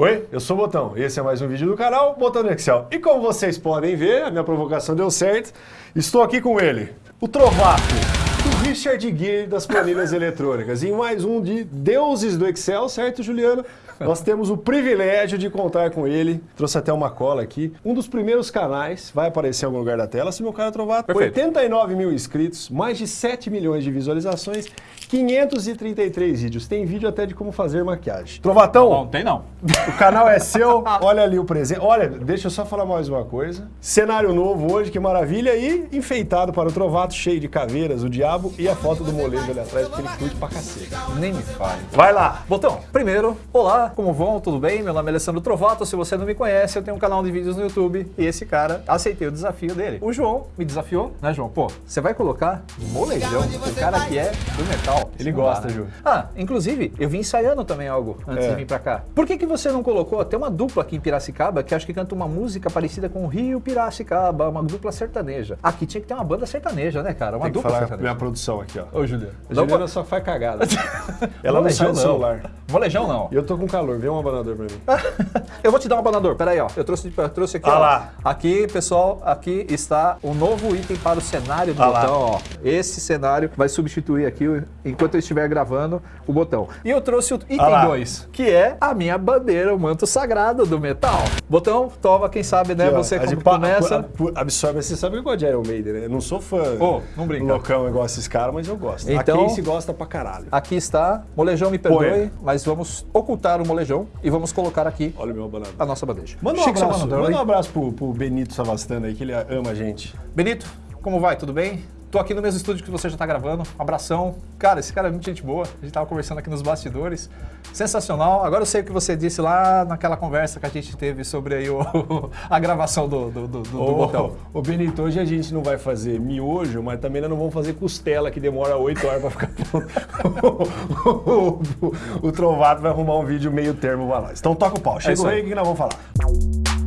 Oi, eu sou o Botão. Esse é mais um vídeo do canal Botão do Excel. E como vocês podem ver, a minha provocação deu certo, estou aqui com ele, o Trovato, Richard Gere das planilhas eletrônicas, em mais um de deuses do Excel, certo Juliano? Nós temos o privilégio de contar com ele, trouxe até uma cola aqui, um dos primeiros canais, vai aparecer em algum lugar da tela, se meu cara Trovato, Perfeito. 89 mil inscritos, mais de 7 milhões de visualizações, 533 vídeos, tem vídeo até de como fazer maquiagem. Trovatão, Não, tem não. o canal é seu, olha ali o presente. Olha, deixa eu só falar mais uma coisa. Cenário novo hoje, que maravilha. E enfeitado para o Trovato, cheio de caveiras, o diabo e a foto do molejo ali atrás, porque ele curte pra cacete. Nem me fale. Vai lá! Botão, primeiro, olá, como vão? Tudo bem? Meu nome é Alessandro Trovato, se você não me conhece, eu tenho um canal de vídeos no YouTube e esse cara, aceitei o desafio dele. O João me desafiou, né João? Pô, você vai colocar molejão, o cara que é do metal. Ele gosta? Ju. Ah, inclusive, eu vim ensaiando também algo antes É. de vir pra cá. Por que que você não colocou? Tem uma dupla aqui em Piracicaba que acho que canta uma música parecida com o Rio Piracicaba, uma dupla sertaneja. Aqui tinha que ter uma banda sertaneja, né, cara? Uma Tem que dupla sertaneja. minha produção aqui, ó. Ô, Juliano. A Juliana só faz cagada. Ela não sai do celular. Molejão não. Eu tô com calor, vê um abanador pra mim. Eu vou te dar um abanador, peraí, ó. Eu trouxe, eu trouxe aqui, Ah ó. lá. Aqui, pessoal, aqui está o novo item para o cenário do Ah lá. botão, ó. Esse cenário vai substituir aqui, enquanto eu estiver gravando, o botão. E eu trouxe o Ah item lá. 2, que é a minha bandeira, o manto sagrado do metal. Botão, toma, quem sabe, né? Aqui, ó, Você começa... Absorve, você sabe que eu gosto de Iron Maiden, né? Eu não sou fã Ô, não brinca. loucão igual esses caras, mas eu gosto. Então- a Casey gosta pra caralho. Aqui está, molejão me perdoe, Põe. mas vamos ocultar o molejão e vamos colocar aqui Olha meu a nossa bandeja. Manda um seu abraço, manda um abraço pro, pro Benito Savastano aí, que ele ama a gente. Benito, como vai? Tudo bem? Tô aqui no mesmo estúdio que você já tá gravando. Um abração. Cara, esse cara é muito gente boa. A gente tava conversando aqui nos bastidores. Sensacional. Agora eu sei o que você disse lá naquela conversa que a gente teve sobre aí o, a gravação do, do, do, do botão. Ô, Benito, hoje a gente não vai fazer miojo, mas também nós não vamos fazer costela, que demora 8 horas pra ficar pronto. o, o, o Trovato vai arrumar um vídeo meio termo pra nós. Então toca o pau. Chega isso o aí. rei, o que nós vamos falar?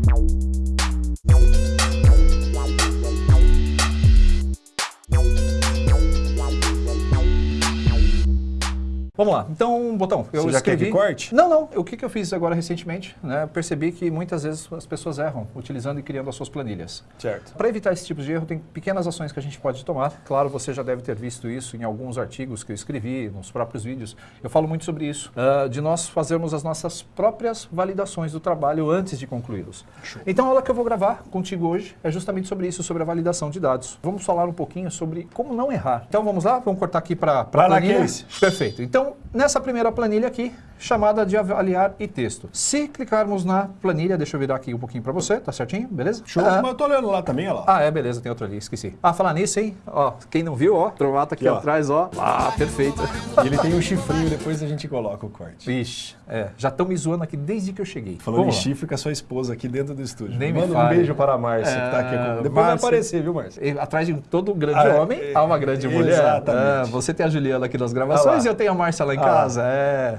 Vamos lá. Então, botão, eu Você já quer escrevi... que corte? Não, não. O que, que eu fiz agora recentemente? Né? Percebi que muitas vezes as pessoas erram utilizando e criando as suas planilhas. Certo. Para evitar esse tipo de erro, tem pequenas ações que a gente pode tomar. Claro, você já deve ter visto isso em alguns artigos que eu escrevi, nos próprios vídeos. Eu falo muito sobre isso, ah, de nós fazermos as nossas próprias validações do trabalho antes de concluí-los. Então, a aula que eu vou gravar contigo hoje é justamente sobre isso, sobre a validação de dados. Vamos falar um pouquinho sobre como não errar. Então, vamos lá? Vamos cortar aqui para a planilha. Perfeito. Então, nessa primeira planilha aqui, chamada de avaliar e texto. Se clicarmos na planilha, deixa eu virar aqui um pouquinho para você, tá certinho? Beleza? Show. Ah, Mas eu tô olhando lá também, olha lá. ah, é, beleza, tem outro ali, esqueci. Ah, falar nisso, hein? Ó, quem não viu, ó, Trovato aqui ó. atrás, ó. Ah, perfeito. E ele tem um chifrinho, depois a gente coloca o corte. Vixe, é, já estão me zoando aqui desde que eu cheguei. Falando em Vamos lá. chifre com a sua esposa aqui dentro do estúdio. Nem me Manda um fale. beijo para a Márcia, que tá aqui. É, com- Depois vai Márcia. aparecer, viu, Márcia? Atrás de todo grande Ah, homem, é, há uma grande mulher. exatamente. É, você tem a Juliana aqui nas Ah gravações lá. e eu tenho a Márcia lá em Ah casa. É.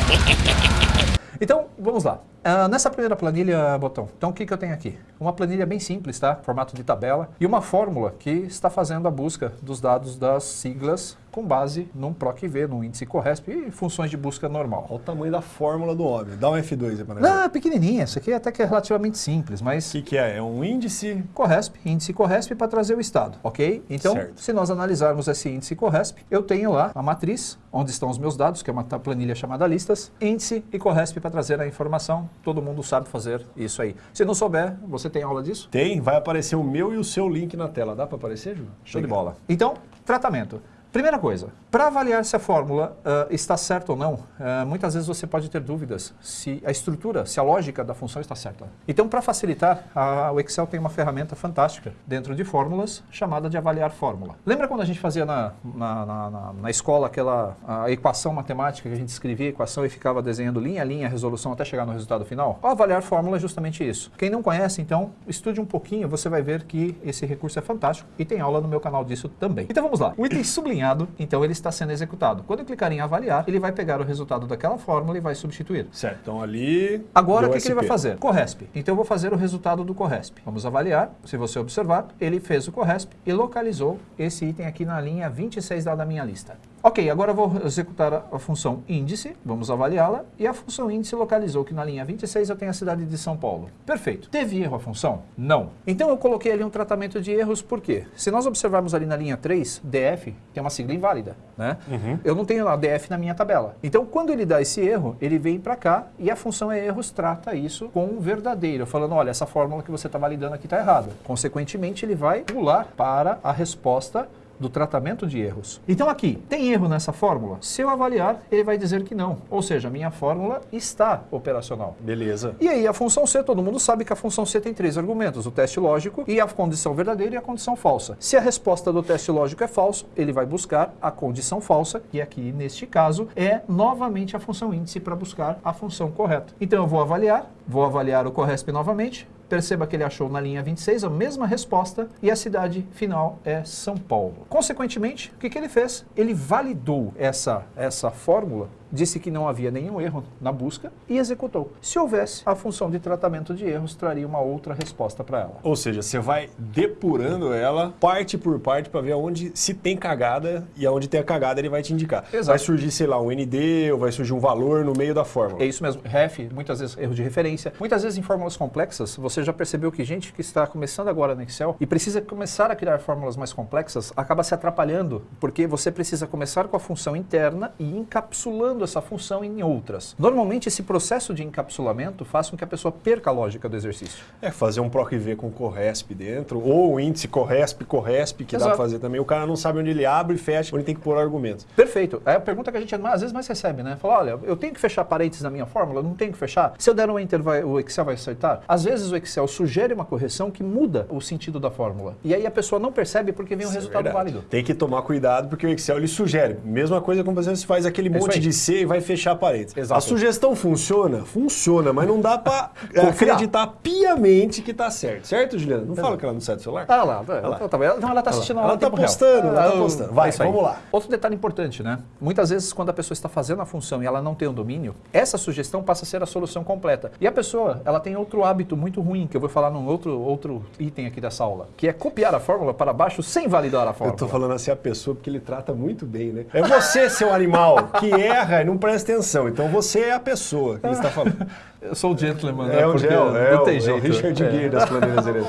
Então, vamos lá. Ah, nessa primeira planilha, Botão, então o que, que eu tenho aqui? Uma planilha bem simples, tá? Formato de tabela. E uma fórmula que está fazendo a busca dos dados das siglas com base num PROC-V, num índice Corresp e funções de busca normal. Olha o tamanho da fórmula do homem. Dá um F2 aí pra nós. Não, é pequenininha. Isso aqui até que é relativamente simples, O mas que, que é? É um índice. Corresp, índice Corresp para trazer o estado, ok? Então, Certo. se nós analisarmos esse índice Corresp, eu tenho lá a matriz, onde estão os meus dados, que é uma planilha chamada listas, índice e Corresp para trazer a informação. Todo mundo sabe fazer isso aí. Se não souber, você tem aula disso? Tem, vai aparecer o meu e o seu link na tela. Dá pra aparecer, Ju? Show de bola. Então, tratamento. Primeira coisa, para avaliar se a fórmula ah, está certa ou não, ah, muitas vezes você pode ter dúvidas se a estrutura, se a lógica da função está certa. Então, para facilitar, a- o Excel tem uma ferramenta fantástica dentro de fórmulas chamada de avaliar fórmula. Lembra quando a gente fazia na, na, na- na- escola aquela equação matemática que a gente escrevia a equação e ficava desenhando linha a linha a resolução até chegar no resultado final? O avaliar fórmula é justamente isso. Quem não conhece, então, estude um pouquinho, você vai ver que esse recurso é fantástico e tem aula no meu canal disso também. Então vamos lá. O item sublinhado, então ele está sendo executado. Quando eu clicar em avaliar, ele vai pegar o resultado daquela fórmula e vai substituir. Certo, então ali. Agora o que, que ele vai fazer? Corresp. Então eu vou fazer o resultado do Corresp. Vamos avaliar. Se você observar, ele fez o Corresp e localizou esse item aqui na linha 26 da da minha lista. Ok, agora eu vou executar a, função índice, vamos avaliá-la, e a função índice localizou que na linha 26 eu tenho a cidade de São Paulo. Perfeito. Teve erro a função? Não. Então eu coloquei ali um tratamento de erros, por quê? Se nós observarmos ali na linha 3, DF tem uma sigla inválida, né? Eu não tenho lá DF na minha tabela. Então quando ele dá esse erro, ele vem para cá e a função é erros trata isso com um verdadeiro, falando, olha, essa fórmula que você está validando aqui está errada. Consequentemente, ele vai pular para a resposta do tratamento de erros. Então aqui, tem erro nessa fórmula? Se eu avaliar, ele vai dizer que não. Ou seja, a minha fórmula está operacional. Beleza. E aí a função C, todo mundo sabe que a função C tem três argumentos, o teste lógico e a condição verdadeira e a condição falsa. Se a resposta do teste lógico é falso, ele vai buscar a condição falsa, que aqui neste caso é novamente a função índice para buscar a função correta. Então eu vou avaliar, vou avaliar o Corresp novamente, Perceba que ele achou na linha 26 a mesma resposta e a cidade final é São Paulo. Consequentemente, o que, que ele fez? Ele validou essa, essa fórmula disse que não havia nenhum erro na busca e executou. Se houvesse, a função de tratamento de erros traria uma outra resposta para ela. Ou seja, você vai depurando ela parte por parte para ver onde se tem cagada e aonde tem a cagada ele vai te indicar. Exato. Vai surgir, sei lá, um ND ou vai surgir um valor no meio da fórmula. É isso mesmo. Ref, muitas vezes erro de referência. Muitas vezes em fórmulas complexas, você já percebeu que gente que está começando agora no Excel e precisa começar a criar fórmulas mais complexas, acaba se atrapalhando, porque você precisa começar com a função interna e encapsulando essa função em outras. Normalmente esse processo de encapsulamento faz com que a pessoa perca a lógica do exercício. É fazer um PROC-V com Corresp dentro, ou o índice Corresp, Corresp, que dá Exato. pra fazer também. O cara não sabe onde ele abre e fecha, onde tem que pôr argumentos. Perfeito. É a pergunta que a gente às vezes mais recebe, né? Fala, olha, eu tenho que fechar parênteses na minha fórmula? Não tenho que fechar? Se eu der um enter, vai- o Excel vai acertar? Às vezes o Excel sugere uma correção que muda o sentido da fórmula. E aí a pessoa não percebe porque vem um Isso é resultado verdade. válido. Tem que tomar cuidado porque o Excel ele sugere. Mesma coisa como você faz aquele É monte de E vai fechar parênteses. Exato. A sugestão funciona? Funciona, mas não dá pra Confiar. acreditar piamente que tá certo. Certo, Juliana? Não fala que ela não sai do celular? Ah lá, ela, lá. tá, ela, não, ela tá assistindo a Ela em tá postando, ela tá Ah, postando. Vai, é isso aí. vamos lá. Outro detalhe importante, né? Muitas vezes, quando a pessoa está fazendo a função e ela não tem o domínio, essa sugestão passa a ser a solução completa. E a pessoa, ela tem outro hábito muito ruim, que eu vou falar num outro, outro item aqui dessa aula, que é copiar a fórmula para baixo sem validar a Eu fórmula. tô falando assim a pessoa porque ele trata muito bem, né? É você, seu animal, que erra e não presta atenção. Então você é a pessoa que ele está falando. Eu sou o gentleman, É né? o Porque Gel, é, não o, tem é o jeito. Richard É. Gere das planilhas aqui.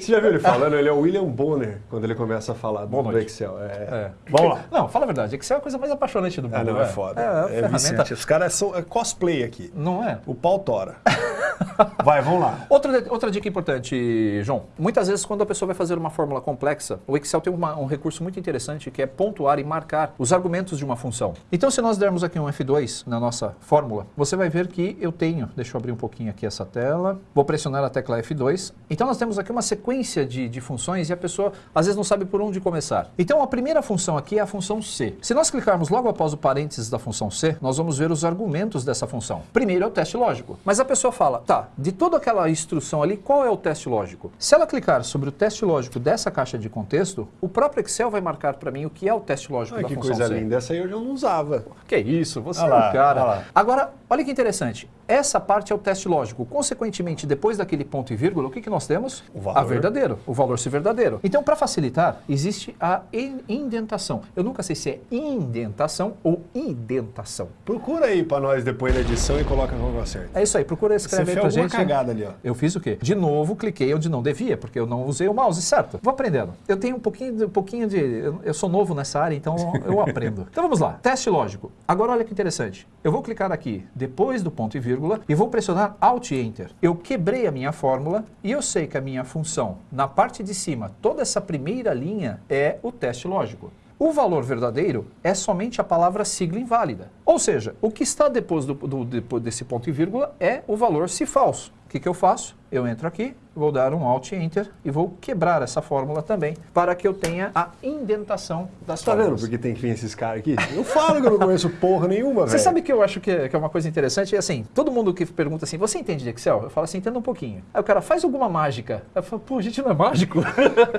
Você já viu ele falando? Ele é o William Bonner quando ele começa a falar do, Boa do noite. Excel. É. É. Vamos lá. Não, fala a verdade, Excel é a coisa mais apaixonante do mundo. Ah, não, né? é foda. É, É, viciante. Os caras são é cosplay aqui. Não é? O pau tora. Vai, vamos lá. Outra, outra dica importante, João. Muitas vezes, quando a pessoa vai fazer uma fórmula complexa, o Excel tem uma- um recurso muito interessante que é pontuar e marcar os argumentos de uma função. Então, se nós dermos aqui um F2 na nossa fórmula, você vai ver que eu tenho. Deixa eu abrir um pouquinho aqui essa tela. Vou pressionar a tecla F2. Então, nós temos aqui uma sequência de, de funções e a pessoa às vezes não sabe por onde começar. Então, a primeira função aqui é a função C. Se nós clicarmos logo após o parênteses da função C, nós vamos ver os argumentos dessa função. Primeiro é o teste lógico. Mas a pessoa fala, tá, de toda aquela instrução ali, qual é o teste lógico? Se ela clicar sobre o teste lógico dessa caixa de contexto, o próprio Excel vai marcar para mim o que é o teste lógico Ai, da que função coisa C. linda. Essa aí eu já não usava. Que isso, você Olha é lá, um cara. lá. Agora, olha que interessante. Essa parte é o teste lógico. Consequentemente, depois daquele ponto e vírgula, o que, que nós temos? O valor. A verdadeiro, o valor se verdadeiro. Então, para facilitar, existe a in- indentação. Eu nunca sei se é indentação ou indentação. Procura aí pra nós depois da edição e coloca no lugar certo. É isso aí, procura Você escrever aí fez pra alguma gente. cagada ali, ó. Eu fiz o quê? De novo, cliquei onde não devia, porque eu não usei o mouse certo. Vou aprendendo. Eu tenho um pouquinho de. Um pouquinho de eu, eu sou novo nessa área, então eu aprendo. Então vamos lá. Teste lógico. Agora olha que interessante. Eu vou clicar aqui depois do ponto e vírgula e vou pressionar Alt e Enter. Eu quebrei a minha fórmula e eu sei que a minha função, na parte de cima, toda essa primeira linha é o teste lógico. O valor verdadeiro é somente a palavra sigla inválida. Ou seja, o que está depois, do, do- depois desse ponto e vírgula é o valor se falso. Que, que eu faço? Eu entro aqui, vou dar um Alt Enter e vou quebrar essa fórmula também para que eu tenha a indentação das Tá vendo fórmulas. porque tem que vir esses caras aqui? Eu falo que eu não conheço porra nenhuma, velho. Você sabe que eu acho que é, que é uma coisa interessante? É assim, todo mundo que pergunta assim, você entende de Excel? Eu falo assim, entendo um pouquinho. Aí o cara, faz alguma mágica. Eu falo, pô, a gente não é mágico.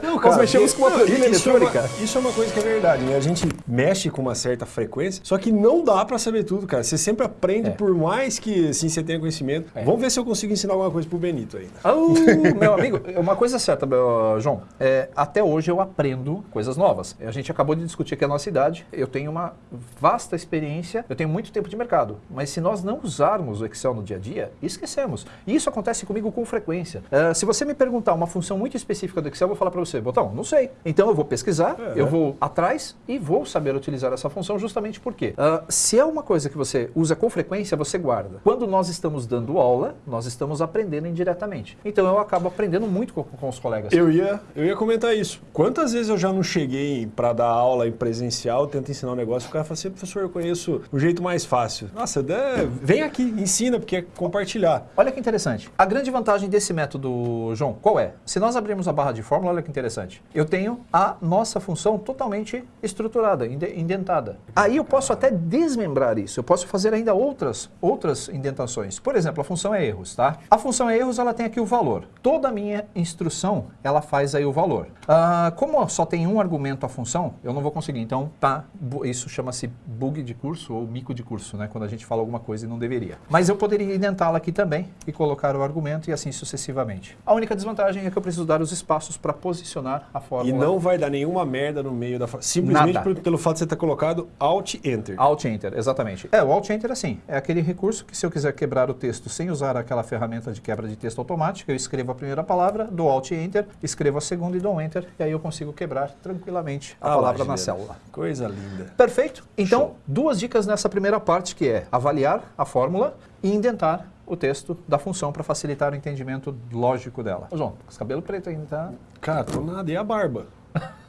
Não, Nós mexemos com uma não, planilha isso é uma- eletrônica. isso é uma coisa que é verdade, né? A gente mexe com uma certa frequência, só que não dá pra para saber tudo, cara. Você sempre aprende, É. por mais que assim, você tenha conhecimento. É. Vamos ver se eu consigo ensinar alguma coisa pro Benito. Oh, meu amigo, uma coisa certa, João. É, até hoje eu aprendo coisas novas. A gente acabou de discutir aqui a nossa idade. Eu tenho uma vasta experiência, eu tenho muito tempo de mercado. Mas se nós não usarmos o Excel no dia a dia, esquecemos. E isso acontece comigo com frequência. É, se você me perguntar uma função muito específica do Excel, eu vou falar para você, botão, não sei. Então eu vou pesquisar, É. eu vou atrás e vou saber utilizar essa função justamente porque ah, se é uma coisa que você usa com frequência, você guarda. Quando nós estamos dando aula, nós estamos aprendendo indiretamente. Então eu acabo aprendendo muito com, com os colegas. Eu ia, eu ia comentar isso. Quantas vezes eu já não cheguei para dar aula em presencial, tento ensinar um negócio, o cara fala assim, professor, eu conheço o jeito mais fácil. Nossa, vem aqui, ensina, porque é compartilhar. Olha que interessante. A grande vantagem desse método, João, qual é? Se nós abrirmos a barra de fórmula, olha que interessante. Eu tenho a nossa função totalmente estruturada, inde- indentada. Aí eu posso até desmembrar isso. Eu posso fazer ainda outras, outras indentações. Por exemplo, a função é erros, tá? A função é erros, ela tem aqui o valor. Toda a minha instrução, ela faz aí o valor. Ah, como só tem um argumento a função, eu não vou conseguir. Então, tá, isso chama-se bug de curso ou mico de curso, né? Quando a gente fala alguma coisa e não deveria. Mas eu poderia indentá-la aqui também e colocar o argumento e assim sucessivamente. A única desvantagem é que eu preciso dar os espaços para posicionar a E fórmula. não vai dar nenhuma merda no meio da... Simplesmente por- pelo fato de você ter colocado Alt Enter. Alt Enter, exatamente. É, o Alt Enter assim, é aquele recurso que se eu quiser quebrar o texto sem usar aquela ferramenta de quebra de texto automática, eu escrevo a primeira palavra, dou Alt Enter, escrevo a segunda e dou Enter, e aí eu consigo quebrar tranquilamente a Ah lá, palavra na célula. Coisa linda. Perfeito? Então, Show. duas dicas nessa primeira parte, que é avaliar a fórmula e indentar o texto da função para facilitar o entendimento lógico dela. Ô, João, com esse cabelo preto ainda, tá? Cara, tô nada, e a barba?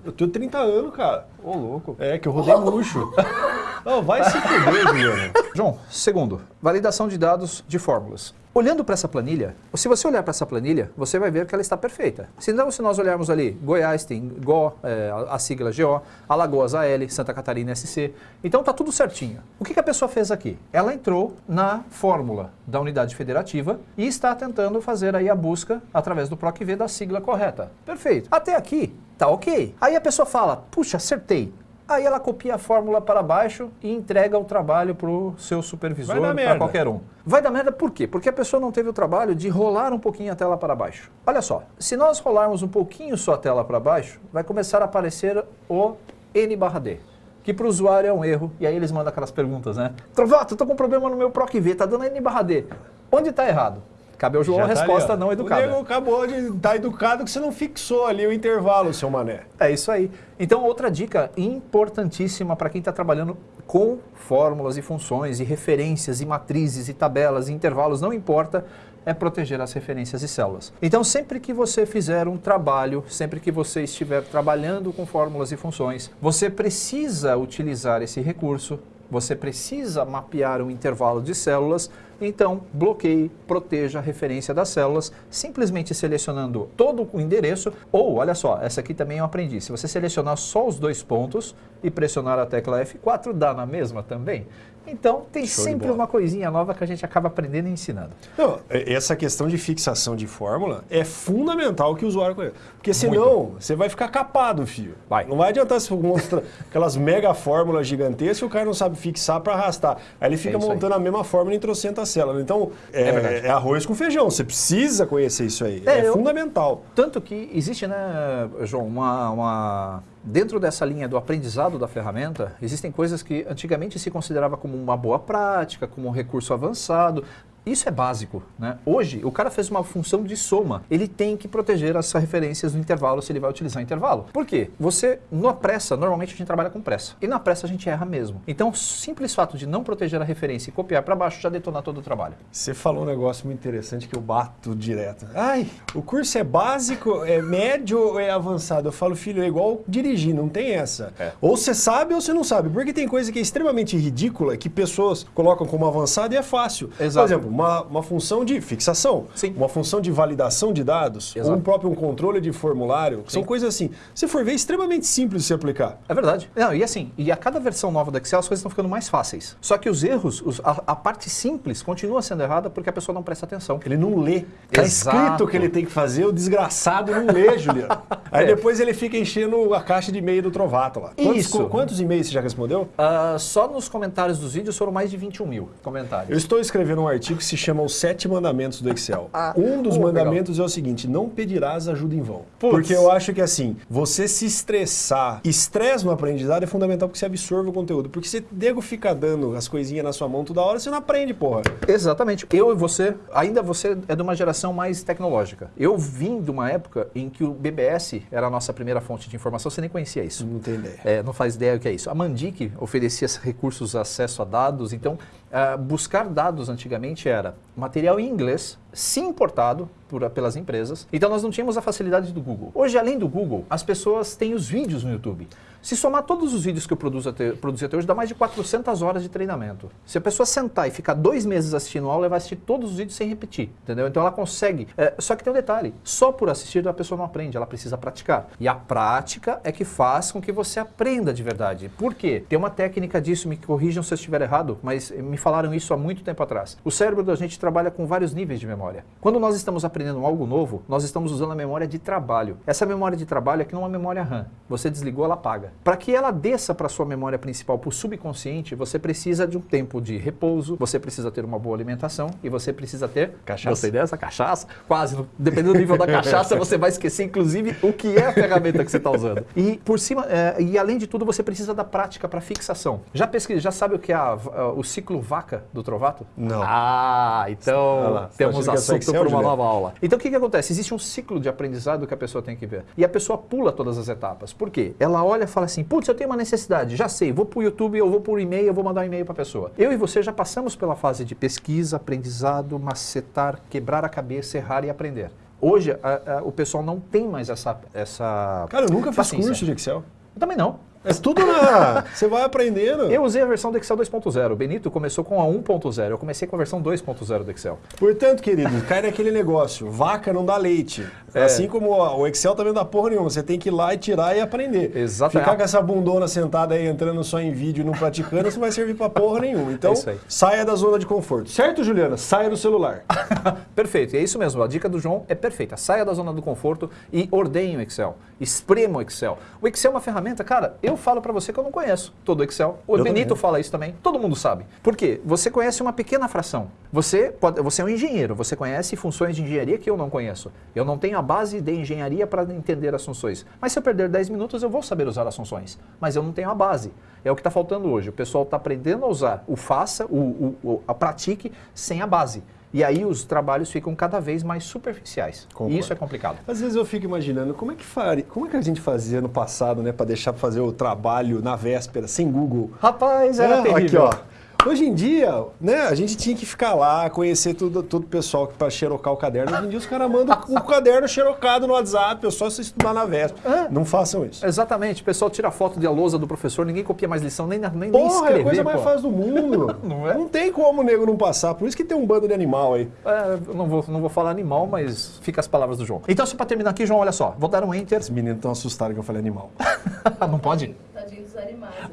Eu tenho 30 anos, cara. Ô, louco. É, que eu rodei murcho. Não, vai se fuder, Juliano. João, segundo, validação de dados de fórmulas. Olhando para essa planilha, se você olhar para essa planilha, você vai ver que ela está perfeita. Se não, se nós olharmos ali, Goiás tem GO, é, a, a sigla GO, Alagoas AL, Santa Catarina SC. Então tá tudo certinho. O que, que a pessoa fez aqui? Ela entrou na fórmula da unidade federativa e está tentando fazer aí a busca através do PROC-V da sigla correta. Perfeito. Até aqui, tá ok. Aí a pessoa fala, puxa, acertei. Aí ela copia a fórmula para baixo e entrega o trabalho para o seu supervisor, para qualquer um. Vai dar merda por quê? Porque a pessoa não teve o trabalho de rolar um pouquinho a tela para baixo. Olha só, se nós rolarmos um pouquinho só a tela para baixo, vai começar a aparecer o N barra D. Que para o usuário é um erro, e aí eles mandam aquelas perguntas, né? Trovato, tô com um problema no meu PROC-V, tá dando N barra D. Onde está errado? Cabe ao João a tá ali, resposta ó. não O educada. nego acabou de estar educado que você não fixou ali o intervalo, seu mané. É isso aí. Então, outra dica importantíssima para quem está trabalhando com fórmulas e funções e referências e matrizes e tabelas e intervalos, não importa, é proteger as referências e células. Então, sempre que você fizer um trabalho, sempre que você estiver trabalhando com fórmulas e funções, você precisa utilizar esse recurso, você precisa mapear um intervalo de células, então bloqueie, proteja a referência das células, simplesmente selecionando todo o endereço, ou olha só, essa aqui também eu aprendi, se você selecionar só os dois pontos e pressionar a tecla F4, dá na mesma também. Então tem Show sempre uma coisinha nova que a gente acaba aprendendo e ensinando. Não, é- essa questão de fixação de fórmula é fundamental que o usuário conheça. Porque senão você vai ficar capado, filho. Vai. Não vai adiantar você mostrar aquelas mega fórmulas gigantescas e o cara não sabe fixar para arrastar. Aí ele fica É isso aí. montando a mesma fórmula em trocentas células. Então, é, É é arroz com feijão. Você precisa conhecer isso aí. É, É, eu- fundamental. Tanto que existe, né, João, uma, uma- Dentro dessa linha do aprendizado da ferramenta, existem coisas que antigamente se considerava como uma boa prática, como um recurso avançado. Isso é básico, né? Hoje, o cara fez uma função de soma. Ele tem que proteger as referências no intervalo se ele vai utilizar intervalo. Por quê? Você, na pressa, normalmente a gente trabalha com pressa. E na pressa a gente erra mesmo. Então, o simples fato de não proteger a referência e copiar para baixo já detona todo o trabalho. Você falou um negócio muito interessante que eu bato direto. Ai, o curso é básico, é médio ou é avançado? Eu falo, filho, é igual dirigir, não tem essa. É. Ou você sabe ou você não sabe. Porque tem coisa que é extremamente ridícula que pessoas colocam como avançado e é fácil. Exato. Por exemplo, uma, uma função de fixação, Sim. uma função de validação de dados, Exato. ou um próprio um controle de formulário. São coisas assim. Se for ver, é extremamente simples de se aplicar. É verdade. Não, e assim, e a cada versão nova do Excel as coisas estão ficando mais fáceis. Só que os erros, os- a, a parte simples continua sendo errada porque a pessoa não presta atenção. Ele não lê. Tá Exato. escrito o que ele tem que fazer, o desgraçado não lê, Juliano. Aí É. depois ele fica enchendo a caixa de e-mail do Trovato lá. Quantos, Isso. qu- quantos e-mails você já respondeu? Ah, só nos comentários dos vídeos foram mais de 21 mil comentários. Eu estou escrevendo um artigo se chama Os Sete Mandamentos do Excel. Ah, um dos oh, mandamentos é o seguinte: não pedirás ajuda em vão. Putz. Porque eu acho que assim, você se estressar, estresse no aprendizado é fundamental porque você absorve o conteúdo. Porque se nego fica dando as coisinhas na sua mão toda hora, você não aprende, porra. Exatamente. Eu e você, ainda você é de uma geração mais tecnológica. Eu vim de uma época em que o BBS era a nossa primeira fonte de informação, você nem conhecia isso. Não tem ideia. É, não faz ideia o que é isso. A Mandic oferecia recursos de acesso a dados, então ah, buscar dados antigamente era material em inglês, sim importado por- pelas empresas, então nós não tínhamos a facilidade do Google. Hoje, além do Google, as pessoas têm os vídeos no YouTube. Se somar todos os vídeos que eu produzo até, produzi até hoje, dá mais de 400 horas de treinamento. Se a pessoa sentar e ficar dois meses assistindo aula, ela vai assistir todos os vídeos sem repetir, entendeu? Então ela consegue. é, só que tem um detalhe: só por assistir a pessoa não aprende, ela precisa praticar. E a prática é que faz com que você aprenda de verdade. Por quê? Tem uma técnica disso, me corrijam se eu estiver errado, mas me falaram isso há muito tempo atrás. O cérebro da gente trabalha com vários níveis de memória. Quando nós estamos aprendendo algo novo, nós estamos usando a memória de trabalho. Essa memória de trabalho aqui não é uma memória RAM. Você desligou, ela apaga. Para que ela desça para sua memória principal, para o subconsciente, você precisa de um tempo de repouso, você precisa ter uma boa alimentação e você precisa ter Cachaça. Gostei dessa cachaça. Quase, dependendo do nível da cachaça, você vai esquecer, inclusive, o que é a ferramenta que você está usando. E por cima, é, e além de tudo, você precisa da prática para fixação. Já pesquisa, já sabe o que é a- a- o ciclo vaca do Trovato? Não. Ah, então lá, tá temos é assunto para uma nova aula. Então o que, que acontece? Existe um ciclo de aprendizado que a pessoa tem que ver. E a pessoa pula todas as etapas. Por quê? Ela olha e fala assim: putz, eu tenho uma necessidade, já sei, vou para o YouTube, eu vou por e-mail, eu vou mandar um e-mail para a pessoa. Eu e você já passamos pela fase de pesquisa, aprendizado, macetar, quebrar a cabeça, errar e aprender. Hoje, a- a- o pessoal não tem mais essa. essa Cara, eu nunca fiz paciência. curso de Excel. Eu também não. É tudo na. Você vai aprendendo. Eu usei a versão do Excel 2.0. O Benito começou com a 1.0. Eu comecei com a versão 2.0 do Excel. Portanto, querido, cai naquele negócio. Vaca não dá leite. É. Assim como ó, o Excel também não dá porra nenhuma. Você tem que ir lá e tirar e aprender. Exatamente. Ficar com essa bundona sentada aí, entrando só em vídeo e não praticando, isso não vai servir pra porra nenhuma. Então, É isso aí. saia da zona de conforto. Certo, Juliana? Saia do celular. Perfeito, é isso mesmo. A dica do João é perfeita. Saia da zona do conforto e ordenhe o Excel. Esprema o Excel. O Excel é uma ferramenta, cara, eu falo pra você que eu não conheço todo o Excel. O Eu Benito também. fala isso também. Todo mundo sabe. Por quê? Você conhece uma pequena fração. Você, pode, você é um engenheiro, você conhece funções de engenharia que eu não conheço. Eu não tenho a base de engenharia para entender as funções. Mas se eu perder 10 minutos, eu vou saber usar as funções. Mas eu não tenho a base. É o que está faltando hoje. O pessoal está aprendendo a usar o faça, o, o, a pratique, sem a base. E aí os trabalhos ficam cada vez mais superficiais. Concordo. E isso é complicado. Às vezes eu fico imaginando como é que faria, como é que a gente fazia no passado, né, para deixar fazer o trabalho na véspera sem Google. Rapaz, era É, terrível. Aqui, ó. Hoje em dia, né, a gente tinha que ficar lá, conhecer tudo, todo o pessoal para xerocar o caderno. Hoje em dia os caras mandam o caderno xerocado no WhatsApp, é só você estudar na véspera. É. Não façam isso. Exatamente, o pessoal tira foto de a lousa do professor, ninguém copia mais lição, nem, nem, nem Porra, é escrever. a coisa mais pô. fácil do mundo. Não é? Não tem como o nego não passar, por isso que tem um bando de animal aí. É, eu não vou, não vou falar animal, mas fica as palavras do João. Então, só para terminar aqui, João, olha só. Vou dar um enter. Os meninos estão assustados que eu falei animal. não pode?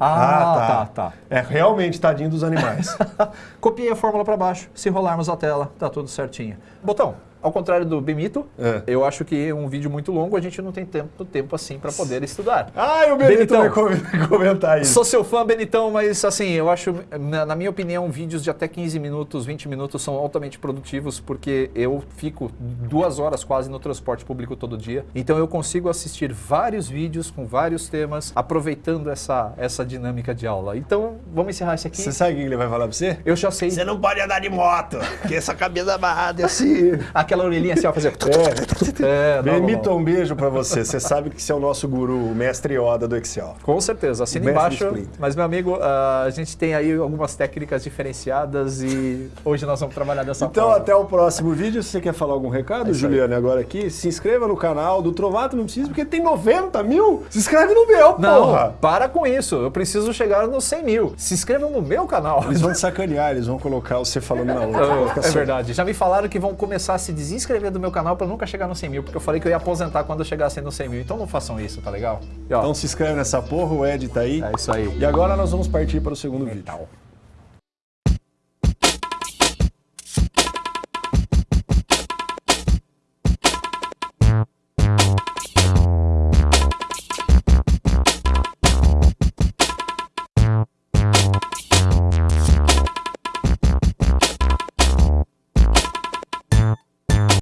Animais. Ah, tá, tá. É realmente tadinho dos animais. Copiei a fórmula para baixo. Se rolarmos a tela, tá tudo certinho. Botão, ao contrário do Bemito, É. eu acho que um vídeo muito longo a gente não tem tempo, tempo assim para poder estudar. Ai, o Benito Benitão. vai com- comentar isso. Sou seu fã, Benitão, mas assim, eu acho, na, na minha opinião, vídeos de até 15 minutos, 20 minutos são altamente produtivos, porque eu fico duas horas quase no transporte público todo dia. Então eu consigo assistir vários vídeos com vários temas, aproveitando essa, essa dinâmica de aula. Então, vamos encerrar esse aqui. Você sabe o que ele vai falar pra você? Eu já sei. Você não pode andar de moto, porque essa cabeça amarrada é assim. Aquela orelhinha assim, ó, fazer. É. É, não. um beijo pra você. Você sabe que você é o nosso guru, o mestre Yoda do Excel. Com certeza, assina embaixo. Mas, meu amigo, ah, a gente tem aí algumas técnicas diferenciadas e hoje nós vamos trabalhar dessa Então, forma. até o próximo vídeo. Se você quer falar algum recado, É. Juliane, agora aqui, se inscreva no canal do Trovato, não precisa, porque tem 90 mil. Se inscreve no meu, Não, porra. para com isso. Eu preciso chegar nos 100 mil. Se inscrevam no meu canal. Eles vão te sacanear, eles vão colocar você falando na outra. É verdade. Já me falaram que vão começar a se desinscrever do meu canal para nunca chegar nos 100 mil, porque eu falei que eu ia aposentar quando eu chegasse nos 100 mil. Então não façam isso, tá legal? E, ó, Então se inscreve nessa porra, o Ed tá aí. é isso aí. E agora nós vamos partir para o segundo vídeo. Tal.